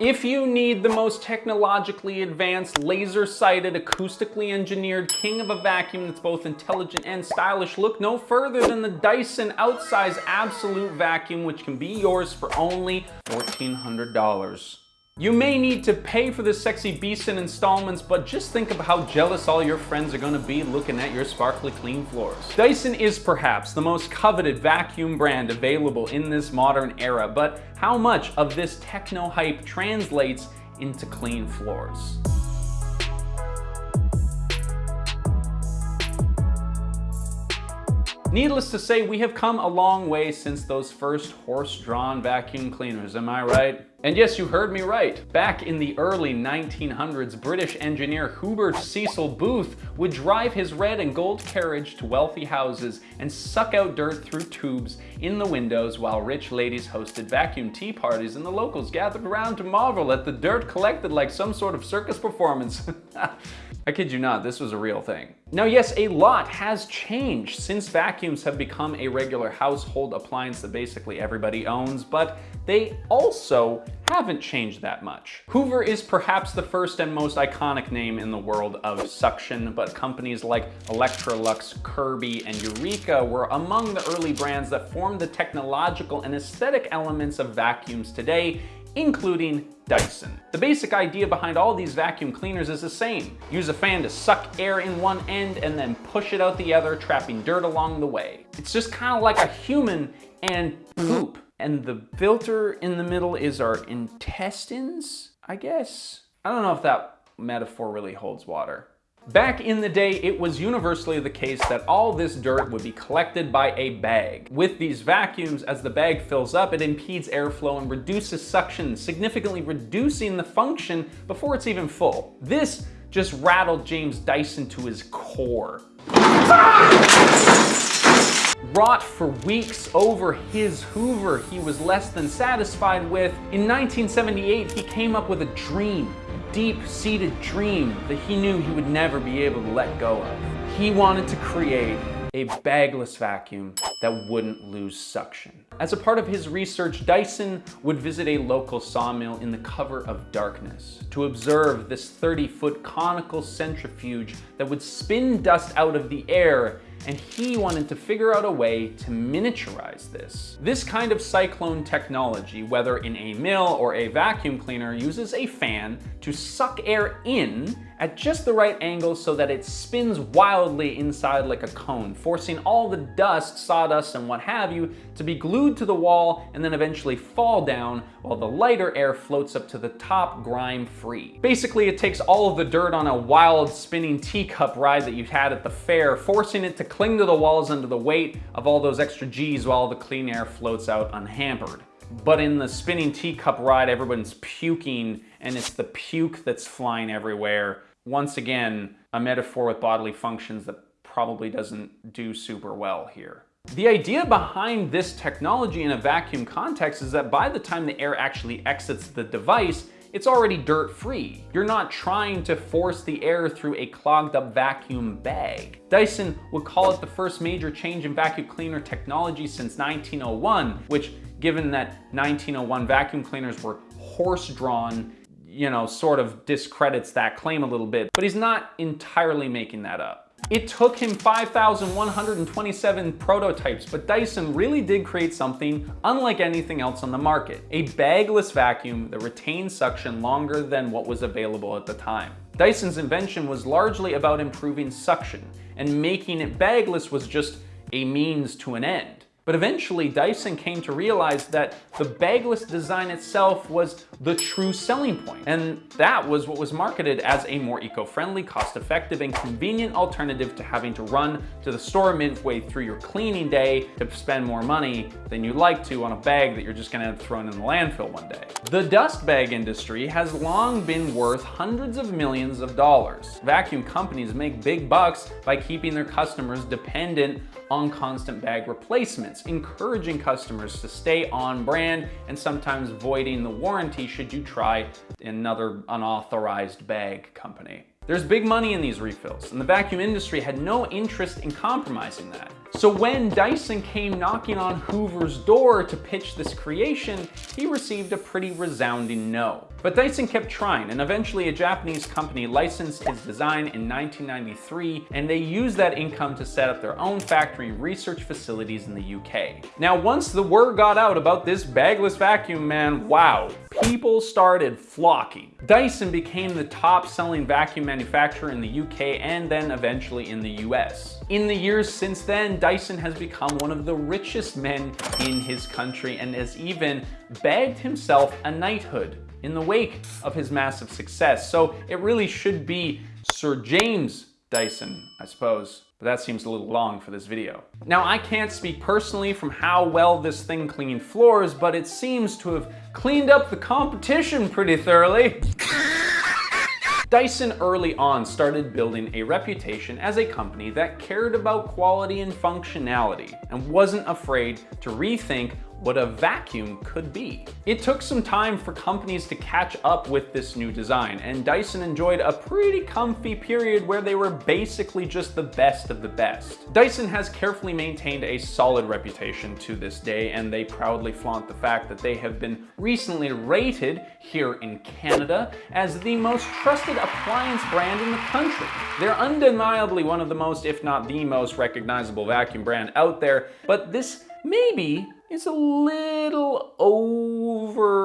If you need the most technologically advanced, laser-sighted, acoustically engineered king of a vacuum that's both intelligent and stylish, look no further than the Dyson Outsize Absolute Vacuum, which can be yours for only $1,400. You may need to pay for this sexy beast in installments, but just think of how jealous all your friends are gonna be looking at your sparkly clean floors. Dyson is perhaps the most coveted vacuum brand available in this modern era, but how much of this techno hype translates into clean floors? Needless to say, we have come a long way since those first horse-drawn vacuum cleaners, am I right? And yes, you heard me right. Back in the early 1900s, British engineer Hubert Cecil Booth would drive his red and gold carriage to wealthy houses and suck out dirt through tubes in the windows while rich ladies hosted vacuum tea parties and the locals gathered around to marvel at the dirt collected like some sort of circus performance. I kid you not, this was a real thing. Now yes, a lot has changed since vacuums have become a regular household appliance that basically everybody owns, but they also haven't changed that much. Hoover is perhaps the first and most iconic name in the world of suction, but companies like Electrolux, Kirby, and Eureka were among the early brands that formed the technological and aesthetic elements of vacuums today, including Dyson. The basic idea behind all these vacuum cleaners is the same. Use a fan to suck air in one end and then push it out the other, trapping dirt along the way. It's just kind of like a human and mm-hmm. poop and the filter in the middle is our intestines, I guess? I don't know if that metaphor really holds water. Back in the day, it was universally the case that all this dirt would be collected by a bag. With these vacuums, as the bag fills up, it impedes airflow and reduces suction, significantly reducing the function before it's even full. This just rattled James Dyson to his core. Wrought for weeks over his Hoover he was less than satisfied with, in 1978 he came up with a dream, deep-seated dream that he knew he would never be able to let go of. He wanted to create a bagless vacuum that wouldn't lose suction. As a part of his research, Dyson would visit a local sawmill in the cover of darkness to observe this 30-foot conical centrifuge that would spin dust out of the air and he wanted to figure out a way to miniaturize this. This kind of cyclone technology, whether in a mill or a vacuum cleaner, uses a fan to suck air in at just the right angle so that it spins wildly inside like a cone, forcing all the dust, sawdust, and what have you to be glued to the wall and then eventually fall down while the lighter air floats up to the top grime-free. Basically, it takes all of the dirt on a wild spinning teacup ride that you've had at the fair, forcing it to cling to the walls under the weight of all those extra G's while the clean air floats out unhampered. But in the spinning teacup ride, everyone's puking and it's the puke that's flying everywhere once again, a metaphor with bodily functions that probably doesn't do super well here. The idea behind this technology in a vacuum context is that by the time the air actually exits the device, it's already dirt-free. You're not trying to force the air through a clogged up vacuum bag. Dyson would call it the first major change in vacuum cleaner technology since 1901, which given that 1901 vacuum cleaners were horse-drawn you know, sort of discredits that claim a little bit, but he's not entirely making that up. It took him 5,127 prototypes, but Dyson really did create something unlike anything else on the market. A bagless vacuum that retained suction longer than what was available at the time. Dyson's invention was largely about improving suction, and making it bagless was just a means to an end. But eventually Dyson came to realize that the bagless design itself was the true selling point. And that was what was marketed as a more eco-friendly, cost-effective, and convenient alternative to having to run to the store midway through your cleaning day to spend more money than you'd like to on a bag that you're just gonna have thrown in the landfill one day. The dust bag industry has long been worth hundreds of millions of dollars. Vacuum companies make big bucks by keeping their customers dependent on constant bag replacements, encouraging customers to stay on brand and sometimes voiding the warranty should you try another unauthorized bag company. There's big money in these refills, and the vacuum industry had no interest in compromising that. So when Dyson came knocking on Hoover's door to pitch this creation, he received a pretty resounding no. But Dyson kept trying, and eventually a Japanese company licensed his design in 1993, and they used that income to set up their own factory research facilities in the UK. Now, once the word got out about this bagless vacuum, man, wow, people started flocking. Dyson became the top selling vacuum manufacturer in the UK and then eventually in the US. In the years since then, Dyson has become one of the richest men in his country and has even bagged himself a knighthood in the wake of his massive success. So it really should be Sir James Dyson, I suppose. But that seems a little long for this video. Now, I can't speak personally from how well this thing cleaned floors, but it seems to have cleaned up the competition pretty thoroughly. Dyson early on started building a reputation as a company that cared about quality and functionality and wasn't afraid to rethink what a vacuum could be. It took some time for companies to catch up with this new design, and Dyson enjoyed a pretty comfy period where they were basically just the best of the best. Dyson has carefully maintained a solid reputation to this day, and they proudly flaunt the fact that they have been recently rated here in Canada as the most trusted appliance brand in the country. They're undeniably one of the most, if not the most recognizable vacuum brand out there, but this maybe is a little overrated.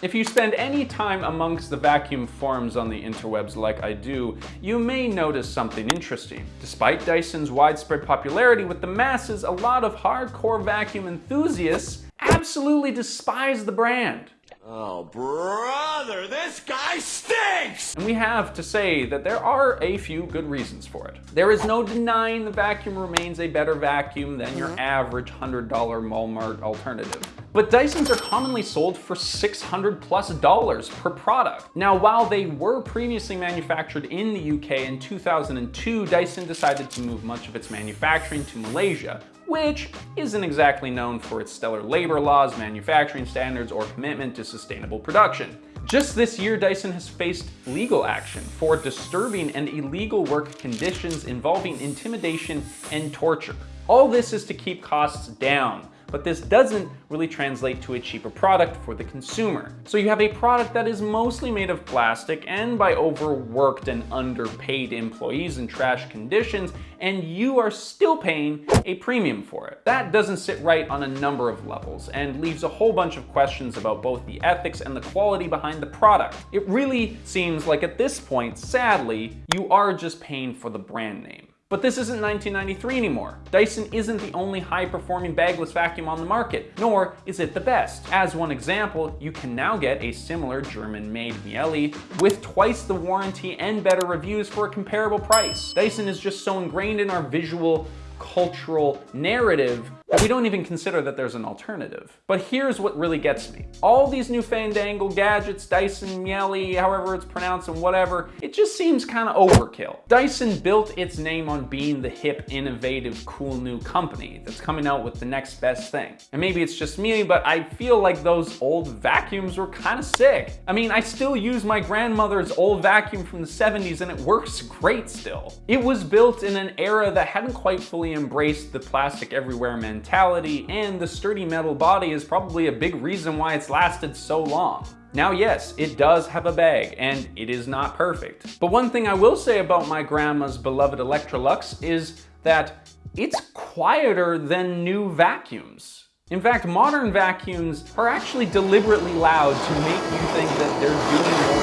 If you spend any time amongst the vacuum forums on the interwebs like I do, you may notice something interesting. Despite Dyson's widespread popularity with the masses, a lot of hardcore vacuum enthusiasts absolutely despise the brand. Oh, brother, this guy stinks! And we have to say that there are a few good reasons for it. There is no denying the vacuum remains a better vacuum than your mm-hmm. average $100 Walmart alternative. But Dysons are commonly sold for 600 plus dollars per product. Now, while they were previously manufactured in the UK in 2002, Dyson decided to move much of its manufacturing to Malaysia, which isn't exactly known for its stellar labor laws, manufacturing standards, or commitment to sustainable production. Just this year, Dyson has faced legal action for disturbing and illegal work conditions involving intimidation and torture. All this is to keep costs down, but this doesn't really translate to a cheaper product for the consumer. So you have a product that is mostly made of plastic and by overworked and underpaid employees in trash conditions, and you are still paying a premium for it. That doesn't sit right on a number of levels and leaves a whole bunch of questions about both the ethics and the quality behind the product. It really seems like at this point, sadly, you are just paying for the brand name. But this isn't 1993 anymore. Dyson isn't the only high-performing bagless vacuum on the market, nor is it the best. As one example, you can now get a similar German-made Miele with twice the warranty and better reviews for a comparable price. Dyson is just so ingrained in our visual cultural narrative we don't even consider that there's an alternative. But here's what really gets me. All these new fandangle gadgets, Dyson, Miele, however it's pronounced and whatever, it just seems kind of overkill. Dyson built its name on being the hip, innovative, cool new company that's coming out with the next best thing. And maybe it's just me, but I feel like those old vacuums were kind of sick. I mean, I still use my grandmother's old vacuum from the 70s and it works great still. It was built in an era that hadn't quite fully embraced the plastic everywhere mentality mentality, and the sturdy metal body is probably a big reason why it's lasted so long. Now yes, it does have a bag, and it is not perfect. But one thing I will say about my grandma's beloved Electrolux is that it's quieter than new vacuums. In fact, modern vacuums are actually deliberately loud to make you think that they're doing more.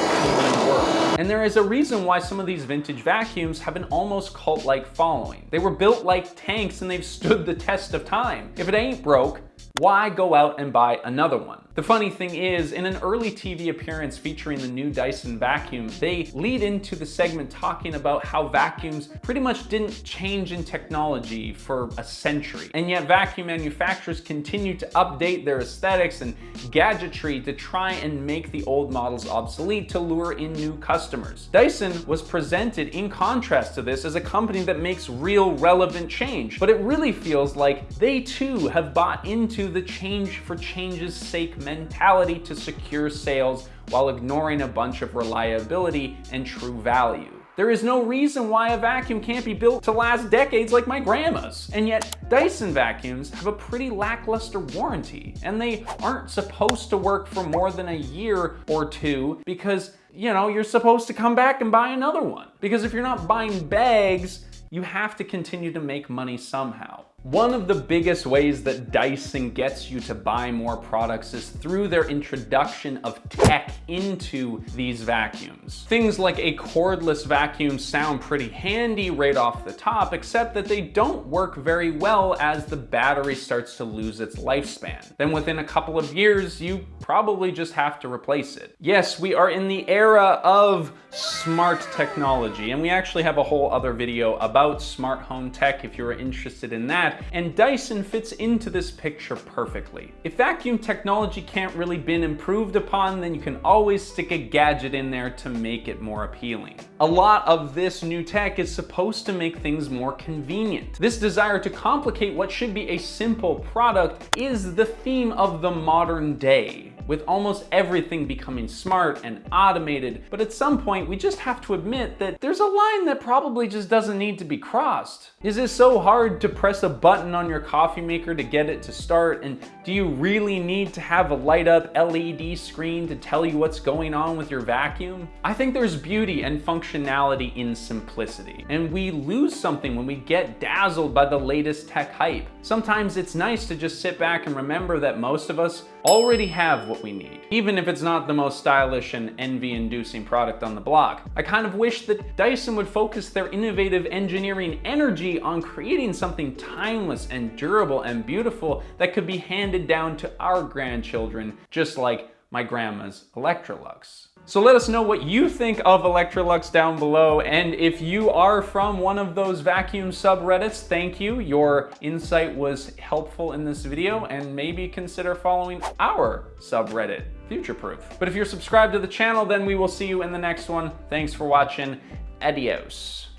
And there is a reason why some of these vintage vacuums have an almost cult-like following. They were built like tanks and they've stood the test of time. If it ain't broke, why go out and buy another one? The funny thing is, in an early TV appearance featuring the new Dyson vacuum, they lead into the segment talking about how vacuums pretty much didn't change in technology for a century. And yet vacuum manufacturers continue to update their aesthetics and gadgetry to try and make the old models obsolete to lure in new customers. Dyson was presented in contrast to this as a company that makes real relevant change, but it really feels like they too have bought into the change for change's sake mentality to secure sales while ignoring a bunch of reliability and true value. There is no reason why a vacuum can't be built to last decades like my grandma's. And yet, Dyson vacuums have a pretty lackluster warranty, and they aren't supposed to work for more than a year or two because, you know, you're supposed to come back and buy another one. Because if you're not buying bags, you have to continue to make money somehow. One of the biggest ways that Dyson gets you to buy more products is through their introduction of tech into these vacuums. Things like a cordless vacuum sound pretty handy right off the top, except that they don't work very well as the battery starts to lose its lifespan. Then within a couple of years, you probably just have to replace it. Yes, we are in the era of smart technology, and we actually have a whole other video about smart home tech if you're interested in that and Dyson fits into this picture perfectly. If vacuum technology can't really been improved upon, then you can always stick a gadget in there to make it more appealing. A lot of this new tech is supposed to make things more convenient. This desire to complicate what should be a simple product is the theme of the modern day with almost everything becoming smart and automated. But at some point, we just have to admit that there's a line that probably just doesn't need to be crossed. Is it so hard to press a button on your coffee maker to get it to start? And do you really need to have a light up LED screen to tell you what's going on with your vacuum? I think there's beauty and functionality in simplicity. And we lose something when we get dazzled by the latest tech hype. Sometimes it's nice to just sit back and remember that most of us already have what we need, even if it's not the most stylish and envy-inducing product on the block. I kind of wish that Dyson would focus their innovative engineering energy on creating something timeless and durable and beautiful that could be handed down to our grandchildren, just like my grandma's Electrolux. So let us know what you think of Electrolux down below. And if you are from one of those vacuum subreddits, thank you. Your insight was helpful in this video and maybe consider following our subreddit, Future Proof. But if you're subscribed to the channel, then we will see you in the next one. Thanks for watching. Adios.